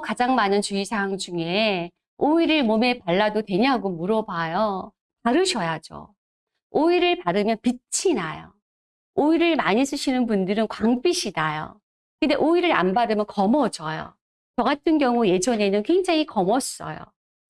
가장 많은 주의사항 중에 오일을 몸에 발라도 되냐고 물어봐요. 바르셔야죠. 오일을 바르면 빛이 나요. 오일을 많이 쓰시는 분들은 광빛이 나요. 근데 오일을 안 바르면 검어져요. 저 같은 경우 예전에는 굉장히 검었어요.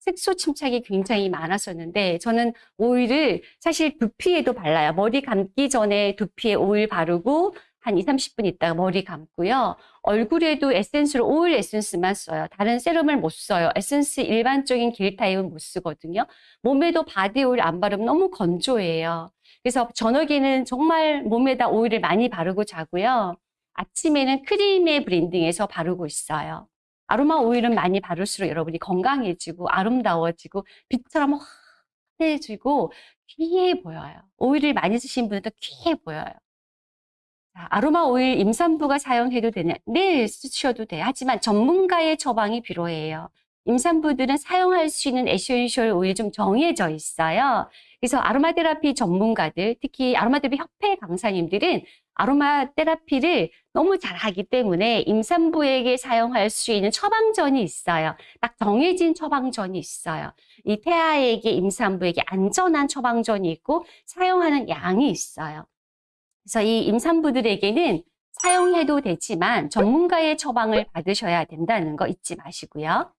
색소 침착이 굉장히 많았었는데 저는 오일을 사실 두피에도 발라요. 머리 감기 전에 두피에 오일 바르고 한 2, 30분 있다가 머리 감고요. 얼굴에도 에센스로 오일 에센스만 써요. 다른 세럼을 못 써요. 에센스 일반적인 젤 타입은 못 쓰거든요. 몸에도 바디 오일 안 바르면 너무 건조해요. 그래서 저녁에는 정말 몸에다 오일을 많이 바르고 자고요. 아침에는 크림에 blending해서 바르고 있어요. 아로마 오일은 많이 바를수록 여러분이 건강해지고 아름다워지고 빛처럼 환해지고 귀해 보여요. 오일을 많이 쓰신 분은 또 귀해 보여요. 자, 아로마 오일 임산부가 사용해도 되냐? 네, 쓰셔도 돼요. 하지만 전문가의 처방이 필요해요. 임산부들은 사용할 수 있는 에센셜 오일 좀 정해져 있어요. 그래서 아로마 테라피 전문가들, 특히 아로마 테라피 협회 강사님들은 아로마 테라피를 너무 잘하기 때문에 임산부에게 사용할 수 있는 처방전이 있어요. 딱 정해진 처방전이 있어요. 이 태아에게 임산부에게 안전한 처방전이 있고 사용하는 양이 있어요. 그래서 이 임산부들에게는 사용해도 되지만 전문가의 처방을 받으셔야 된다는 거 잊지 마시고요.